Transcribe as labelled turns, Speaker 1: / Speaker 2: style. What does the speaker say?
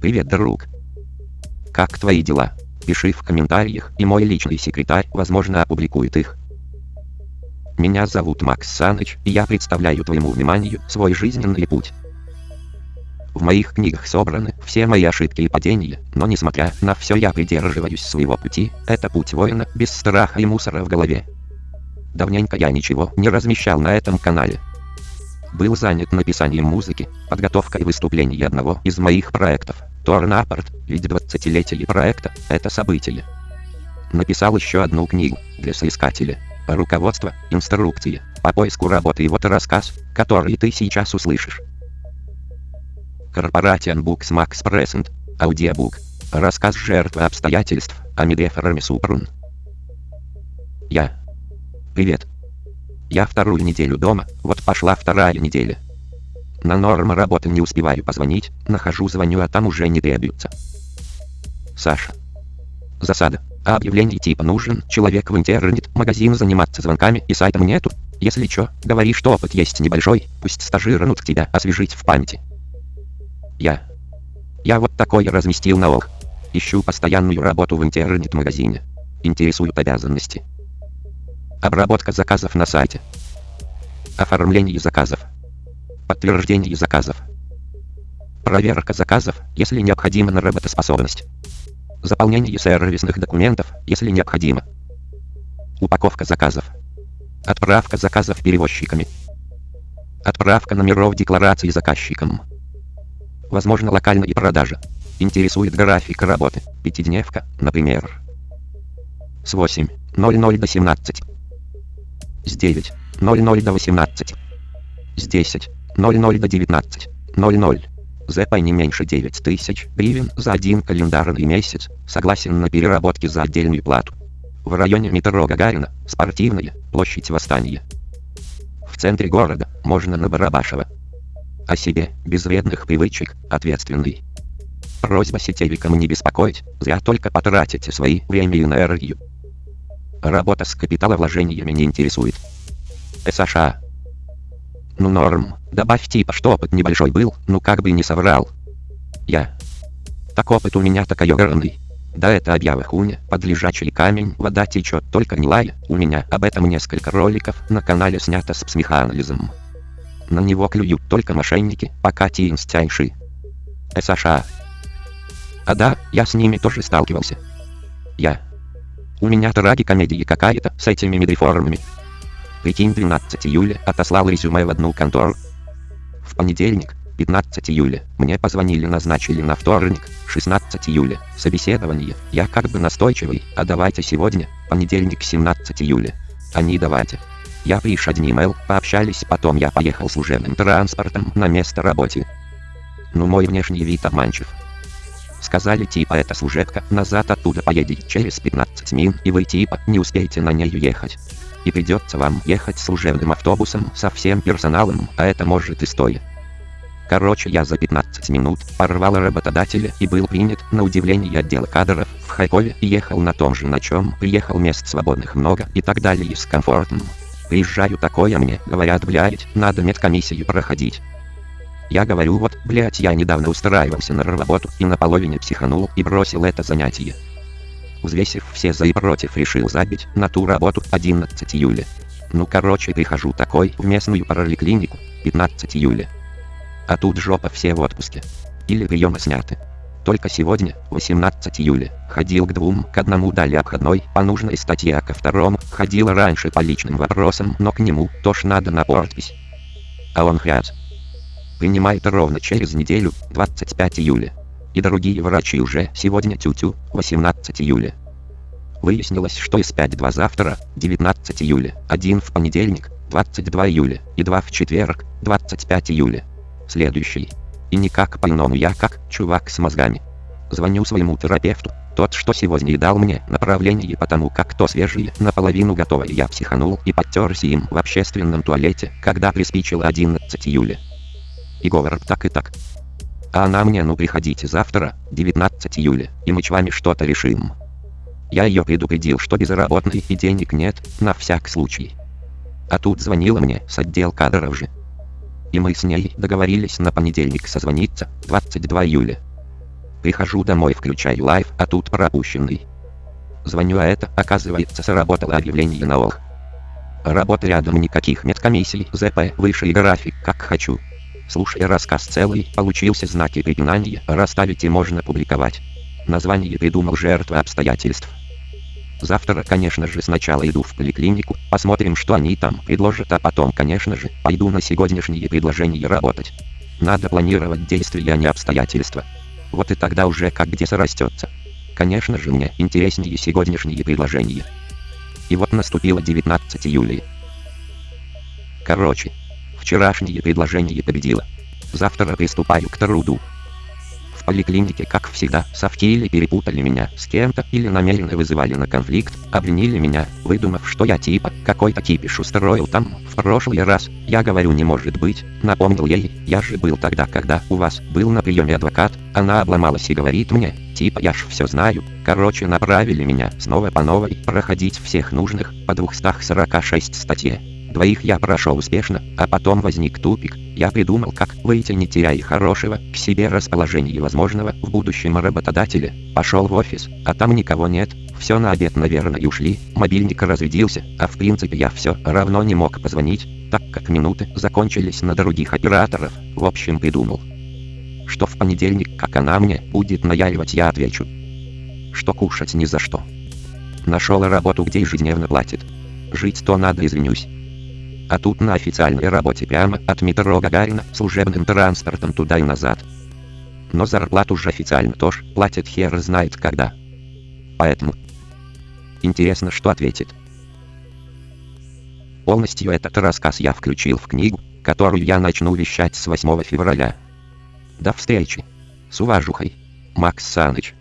Speaker 1: Привет, друг. Как твои дела? Пиши в комментариях, и мой личный секретарь, возможно, опубликует их. Меня зовут Макс Саныч, и я представляю твоему вниманию свой жизненный путь. В моих книгах собраны все мои ошибки и падения, но несмотря на все я придерживаюсь своего пути, это путь воина, без страха и мусора в голове. Давненько я ничего не размещал на этом канале. Был занят написанием музыки, подготовкой выступлений одного из моих проектов, Торнапорт, ведь 20-летие проекта – это событие. Написал еще одну книгу для соискателя. Руководство, инструкции, по поиску работы и вот рассказ, который ты сейчас услышишь. Corporation Books Max Present, аудиобук. Рассказ жертвы обстоятельств, Амиде Ферми Супрун. Я. Привет. Я вторую неделю дома, вот пошла вторая неделя. На норм работы не успеваю позвонить, нахожу звоню, а там уже не требуется. Саша. Засада. А объявлений типа нужен человек в интернет, магазин заниматься звонками и сайтом нету. Если чё, говори, что опыт есть небольшой, пусть стажируют тебя освежить в памяти. Я. Я вот такое разместил на ок. Ищу постоянную работу в интернет-магазине. Интересуют обязанности. Обработка заказов на сайте. Оформление заказов. Подтверждение заказов. Проверка заказов, если необходимо на работоспособность. Заполнение сервисных документов, если необходимо. Упаковка заказов. Отправка заказов перевозчиками. Отправка номеров декларации заказчикам. Возможно локальные продажи. Интересует график работы. Пятидневка, например. С 8.00 до 17. С 9.00 до 18. С 10.00 до 19.00. ЗП не меньше 9 тысяч гривен за один календарный месяц, согласен на переработки за отдельную плату. В районе метро Гагарина, спортивная, площадь Восстания. В центре города, можно на Барабашева о себе, без вредных привычек, ответственный. Просьба сетевикам не беспокоить, зря только потратите свои время и энергию. Работа с капиталовложениями не интересует. США. Ну норм, добавь типа, что опыт небольшой был, ну как бы не соврал. Я. Так опыт у меня такой огромный. Да это объява хуйня, под камень, вода течет, только не лай, у меня об этом несколько роликов на канале снято с психоанализом. На него клюют только мошенники, пока тинстяйши. США. А да, я с ними тоже сталкивался. Я. У меня трагикомедия какая-то с этими медреформами. Прикинь, 12 июля отослал резюме в одну контору. В понедельник, 15 июля, мне позвонили, назначили на вторник, 16 июля, собеседование, я как бы настойчивый, а давайте сегодня, понедельник, 17 июля. Они давайте. Я приш одним email, пообщались, потом я поехал служебным транспортом на место работы. Ну мой внешний вид обманчив. Сказали типа это служебка, назад оттуда поедете через 15 мин, и вы типа не успеете на ней ехать. И придется вам ехать служебным автобусом со всем персоналом, а это может и стоя. Короче, я за 15 минут порвал работодателя и был принят на удивление отдела кадров в Хайкове и ехал на том же на чем приехал мест свободных много и так далее с комфортом. Приезжаю такое мне, говорят, блядь, надо медкомиссию проходить. Я говорю, вот, блядь, я недавно устраивался на работу и наполовине психанул и бросил это занятие. Взвесив все за и против, решил забить на ту работу 11 июля. Ну короче, прихожу такой в местную параликлинику 15 июля. А тут жопа все в отпуске. Или приемы сняты. Только сегодня, 18 июля, ходил к двум, к одному дали обходной, по нужной статье, а ко второму, ходил раньше по личным вопросам, но к нему тоже надо на подпись. А он хряц. Принимает ровно через неделю, 25 июля. И другие врачи уже сегодня тю-тю, 18 июля. Выяснилось, что из 5-2 завтра, 19 июля, один в понедельник, 22 июля, и два в четверг, 25 июля. Следующий. И никак по-иному я как чувак с мозгами. Звоню своему терапевту, тот, что сегодня и дал мне направление потому как то свежее, наполовину готовое я психанул и подтерся им в общественном туалете, когда приспичило 11 июля. И говорит так и так. А она мне ну приходите завтра, 19 июля, и мы с вами что-то решим. Я ее предупредил, что безработный и денег нет, на всяк случай. А тут звонила мне с отдел кадров же. и мы с ней договорились на понедельник созвониться, 22 июля. Прихожу домой, включаю life, а тут пропущенный. Звоню, а это, оказывается, сработало объявление на OLX. Работы рядом никаких медкомиссий, ЗП, выше и график, как хочу. Слушай рассказ целый, получился знаки препинания, расставить и можно публиковать. Название придумал жертва обстоятельств. Завтра, конечно же, сначала иду в поликлинику, посмотрим, что они там предложат, а потом, конечно же, пойду на сегодняшние предложения работать. Надо планировать действия, а не обстоятельства. Вот и тогда уже как где срастется. Конечно же, мне интереснее сегодняшние предложения. И вот наступило 19 июля. Короче, вчерашнее предложение победило. Завтра приступаю к труду. В поликлинике, как всегда, совки или перепутали меня с кем-то, или намеренно вызывали на конфликт, обвинили меня, выдумав, что я типа какой-то кипиш устроил там в прошлый раз. Я говорю, не может быть, напомнил ей, я же был тогда, когда у вас был на приеме адвокат, она обломалась и говорит мне, типа я ж все знаю. Короче, направили меня снова по новой проходить всех нужных по 246 статье. Двоих я прошел успешно, а потом возник тупик. Я придумал, как выйти не теряя хорошего к себе расположения возможного в будущем работодателя. Пошел в офис, а там никого нет. Все на обед, наверное, и ушли. Мобильник разрядился, а в принципе я все равно не мог позвонить, так как минуты закончились на других операторов. В общем, придумал. Что в понедельник, как она мне будет наяривать, я отвечу. Что кушать ни за что. Нашел работу, где ежедневно платит. Жить то надо, извинюсь. А тут на официальной работе прямо от метро Гагарина служебным транспортом туда и назад. Но зарплату уже официально тоже платит хер знает когда. Поэтому... Интересно, что ответит. Полностью этот рассказ я включил в книгу, которую я начну вещать с 8 февраля. До встречи. С уважухой. Макс Саныч.